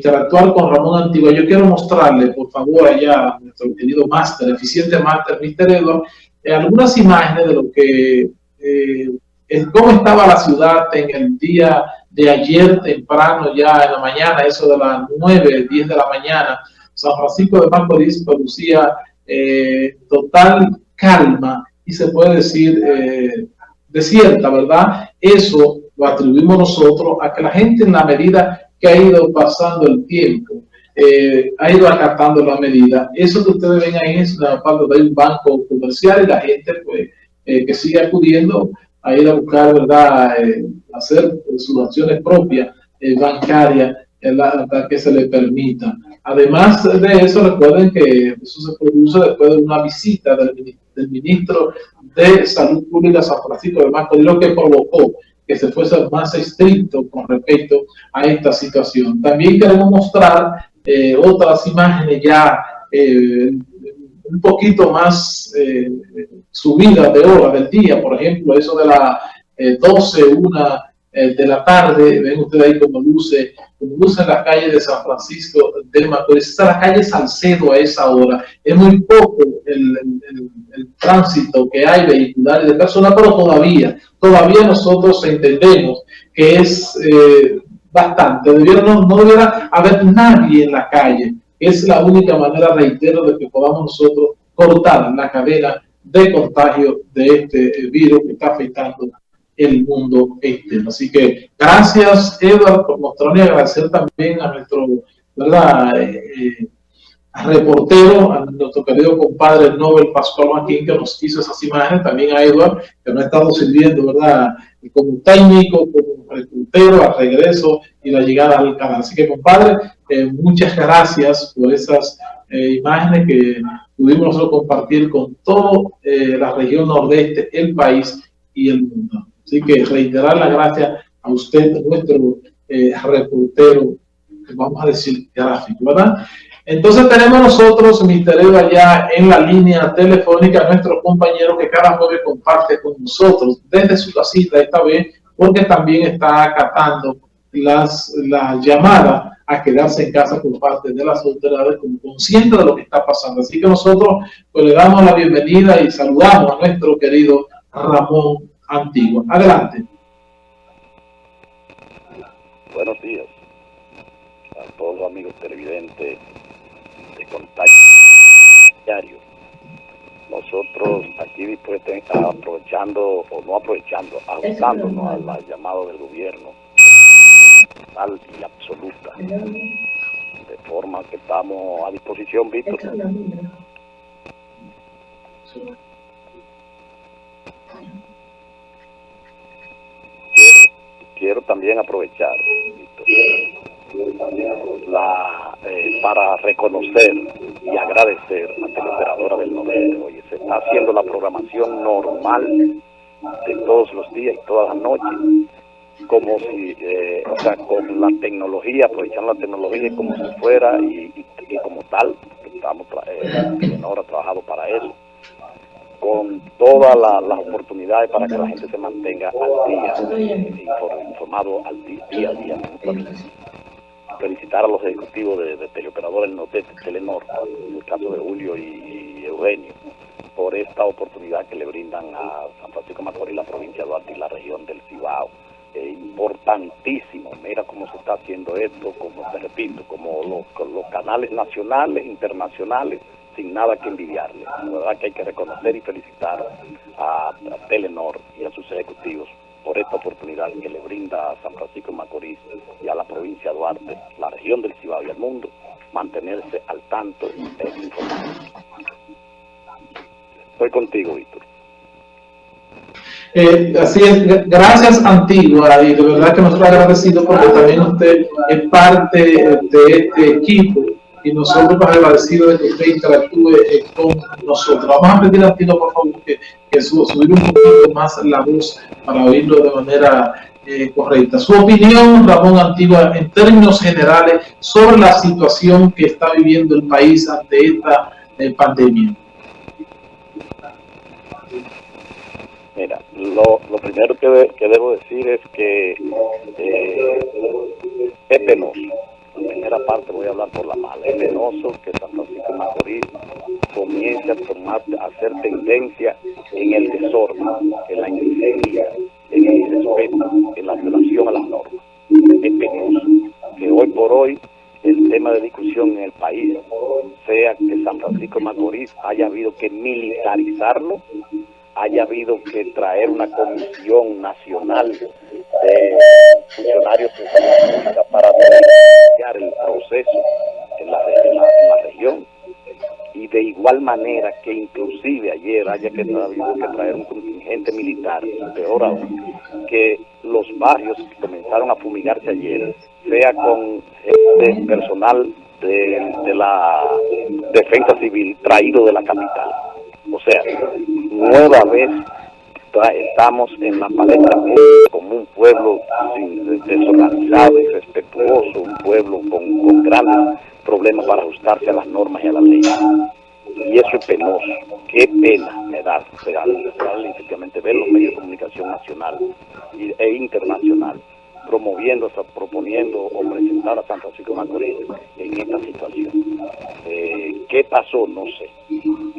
interactuar con Ramón Antigua, yo quiero mostrarle, por favor, allá nuestro querido máster, eficiente máster, Mr. Edward, eh, algunas imágenes de lo que, eh, cómo estaba la ciudad en el día de ayer temprano, ya en la mañana, eso de las 9, 10 de la mañana, San Francisco de Macorís producía eh, total calma y se puede decir eh, desierta, ¿verdad? Eso lo atribuimos nosotros a que la gente en la medida que ha ido pasando el tiempo, eh, ha ido acatando la medida. Eso que ustedes ven ahí es una parte de un banco comercial y la gente pues eh, que sigue acudiendo a ir a buscar, ¿verdad?, eh, hacer sus acciones propias bancarias para que se le permita. Además de eso, recuerden que eso se produce después de una visita del, del ministro de Salud Pública San Francisco de Macorís, lo que provocó que se fuese más estricto con respecto a esta situación. También queremos mostrar eh, otras imágenes ya eh, un poquito más eh, subidas de hora del día, por ejemplo, eso de las 12, 1 de la tarde, ven ustedes ahí como luce, como luce en la calle de San Francisco de Macorís, está la calle Salcedo a esa hora, es muy poco el, el tránsito que hay vehicular y de personas, pero todavía, todavía nosotros entendemos que es eh, bastante. Debiera, no, no, debiera haber nadie en la calle. Es la única manera, reitero, de que podamos nosotros cortar la cadena de contagio de este eh, virus que está afectando el mundo externo. Así que gracias, Edward, por mostrarme y agradecer también a nuestro, ¿verdad? Eh, reportero, a nuestro querido compadre Nobel Pascual Maquín, que nos hizo esas imágenes, también a Edward, que nos ha estado sirviendo, ¿verdad?, como técnico, como reportero, al regreso y la llegada al canal. Así que, compadre, eh, muchas gracias por esas eh, imágenes que pudimos nosotros compartir con toda eh, la región nordeste, el país y el mundo. Así que reiterar la gracias a usted, nuestro reportero, vamos a decir gráfico, ¿verdad? Entonces tenemos nosotros. Eva, ya en la línea telefónica, nuestro compañero que cada jueves comparte con nosotros desde su casita esta vez, porque también está acatando las, las llamadas a quedarse en casa por parte de las autoridades como consciente de lo que está pasando. Así que nosotros pues, le damos la bienvenida y saludamos a nuestro querido Ramón Antiguo. Adelante. Buenos días a todos los amigos televidentes contacto diario. Nosotros aquí pues, aprovechando, o no aprovechando, ajustándonos al llamado del gobierno, total y absoluta, de forma que estamos a disposición, Víctor. Quiero, también aprovechar, la, eh, para reconocer y agradecer a la operadora del norte. Oye, se está haciendo la programación normal de todos los días y todas las noches, como si, eh, o sea, con la tecnología, aprovechando la tecnología como si fuera y, como tal, estamos, eh, ahora trabajado para eso con todas las oportunidades para que la gente se mantenga al día, informado al día, día a día felicitar a los ejecutivos de, de Teleoperadores Norte, Telenor, en el caso de Julio y, Eugenio, por esta oportunidad que le brindan a San Francisco Macorís, la provincia de Duarte y la región del Cibao. importantísimo, mira cómo se está haciendo esto, como te repito, como los canales nacionales, internacionales, sin nada que envidiarle. La hay que reconocer y felicitar a, a Telenor y a sus ejecutivos por esta oportunidad que le brinda a San Francisco de Macorís y a la provincia de Duarte, la región del Cibao y el mundo, mantenerse al tanto. Estoy contigo, Víctor. Eh, así es, gracias Antigua y de verdad que nosotros agradecidos porque también usted es parte de este equipo y nosotros más agradecidos de que usted interactúe eh, con nosotros. Vamos a pedir a Tino, por favor, que, que subir un poquito más la voz para oírlo de manera eh, correcta. Su opinión, Ramón Antigua, en términos generales, sobre la situación que está viviendo el país ante esta eh, pandemia. Mira, lo, lo primero que, que, debo decir es que es penoso primera parte voy a hablar por la mala. Es penoso que San Francisco Macorís comience a, tomar, a hacer tendencia en el desorden, en la indisciplina, en el irrespeto, en la violación a las normas. Es penoso que hoy por hoy el tema de discusión en el país sea que San Francisco Macorís haya habido que militarizarlo, haya habido que traer una comisión nacional de funcionarios para iniciar el proceso en la, en la, región y de igual manera que inclusive ayer haya que, habido que traer un contingente militar, peor aún, que los barrios que comenzaron a fumigarse ayer, sea con este personal de, la defensa civil traído de la capital. O sea, nueva vez estamos en la palestra pueblo desorganizado, irrespetuoso, un pueblo con, con grandes problemas para ajustarse a las normas y a las leyes. Y eso es penoso. Qué pena me da real, real, efectivamente ver los medios de comunicación nacional e internacional promoviendo, proponiendo o presentar a San Francisco Macorís en esta situación. Eh, ¿Qué pasó? No sé.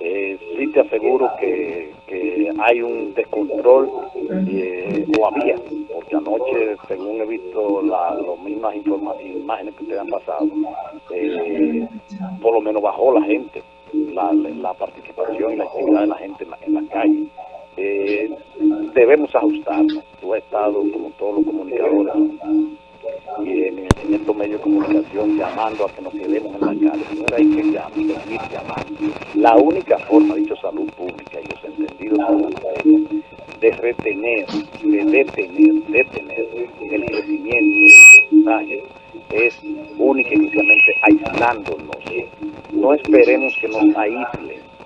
Eh, sí te aseguro que, que hay un descontrol, eh, o había, porque anoche, según he visto las mismas imágenes que ustedes han pasado, eh, por lo menos bajó la gente, la, participación y la actividad de la gente en la, en calle. Eh, debemos ajustarnos. Tú has estado, como todos los comunicadores, y en, en, estos medios de comunicación llamando a que nos quedemos en la calle. No hay que llamar. La única forma, dicho salud pública y los entendidos de retener, de detener, detener el crecimiento del es única y exclusivamente No esperemos que nos aíslen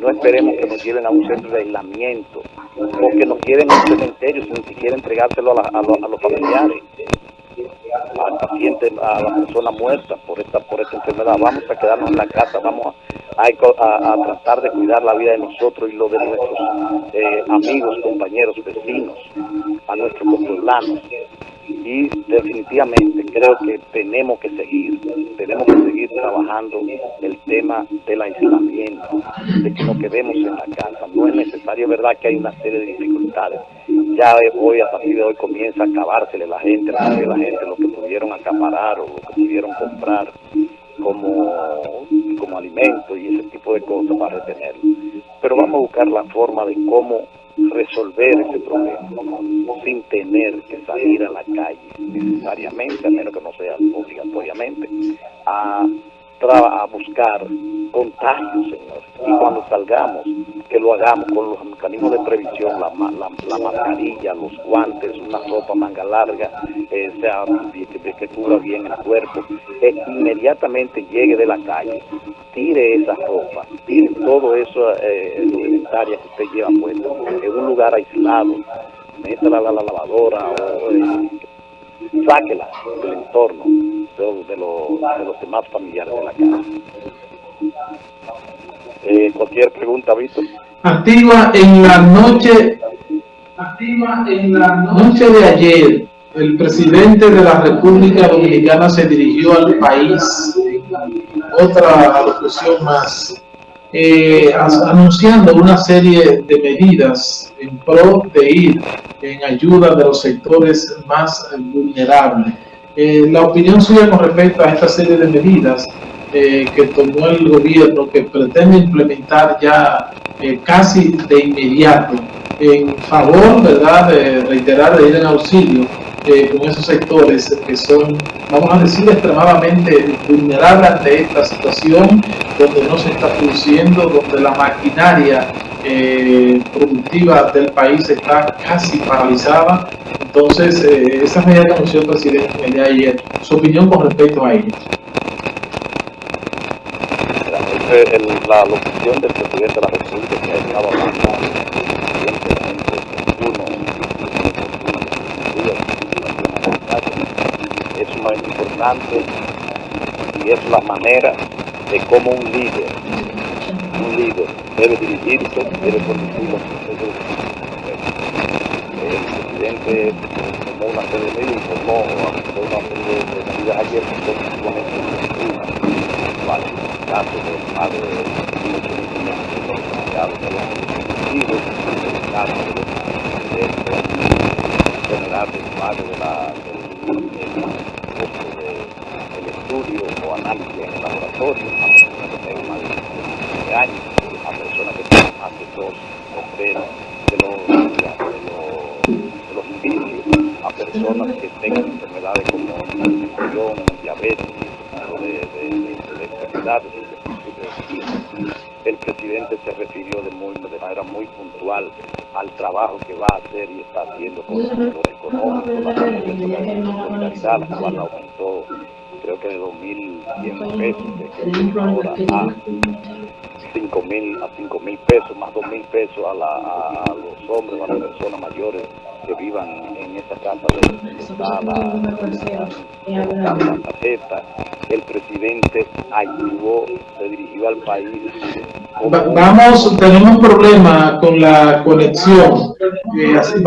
no esperemos que nos lleven a un centro de aislamiento o que nos lleven a un cementerio sin ni siquiera entregárselo a, los familiares, al paciente, a la persona muerta por esta por esta enfermedad. Vamos a quedarnos en la casa, vamos a, a tratar de cuidar la vida de nosotros y lo de nuestros eh, amigos, compañeros, vecinos, a nuestros pueblanos y definitivamente creo que tenemos que seguir, tenemos que seguir trabajando el tema del aislamiento, de que nos quedemos en la casa. No es necesario, verdad que hay una serie de dificultades. Ya hoy, a partir de hoy, comienza a acabársele la gente, la gente lo que pudieron acaparar o lo que pudieron comprar como, como alimento y ese tipo de cosas para retenerlo. Pero vamos a buscar la forma de cómo resolver ese problema sin tener que salir a la calle necesariamente, a menos que no sea obligatoriamente, a, buscar contagios, señor. Y cuando salgamos, que lo hagamos con los mecanismos de previsión, la, la, la mascarilla, los guantes, una ropa manga larga, eh, sea, que, que cubra bien el cuerpo, que inmediatamente llegue de la calle, tire esa ropa, tire todo eso eh, que usted lleva puesto en un lugar aislado, métela a la, la lavadora o eh, sáquela del entorno de, de, lo, de, los demás familiares de la casa. Eh, cualquier pregunta, Víctor. Activa en la noche, activa en la noche de ayer, el presidente de la República Dominicana se dirigió al país, otra alocución más, eh, anunciando una serie de medidas en pro de ir en ayuda de los sectores más vulnerables. Eh, la opinión suya con respecto a esta serie de medidas eh, que tomó el gobierno, que pretende implementar ya eh, casi de inmediato, en favor, ¿verdad?, de reiterar, de ir en auxilio con esos sectores que son, vamos a decir, extremadamente vulnerables ante esta situación, donde no se está produciendo, donde la maquinaria eh, productiva del país está casi paralizada. Entonces, eh, esa medida que anunció el presidente el día de ayer, su opinión con respecto a ello. El, la locución del presidente de la República que ha es más importante y es la manera de cómo un líder, un líder debe dirigirse, debe conducir los procesos. El presidente tomó la CDM informó, afectó una serie de medidas ayer que son vale, de más de 1.800 beneficiados de los dispositivos, el de de la, del, del costo de, del estudio o análisis a personas que tengan más de 15 años, a personas que tengan más de dos de los, indicios, a personas que tengan enfermedades como diabetes, de, de, de, de enfermedades el presidente se refirió de, manera muy puntual al trabajo que va a hacer y está haciendo con el sector económico, la la aumentó creo que de 2.100 pesos ahora a 5.000 a 5.000 pesos, más 2.000 pesos a, la, a, los hombres, a las personas mayores que vivan en esta casa de está la, la, la tarjeta. El presidente ayudó, se dirigió al país. Vamos, tenemos un problema con la conexión. Eh, así,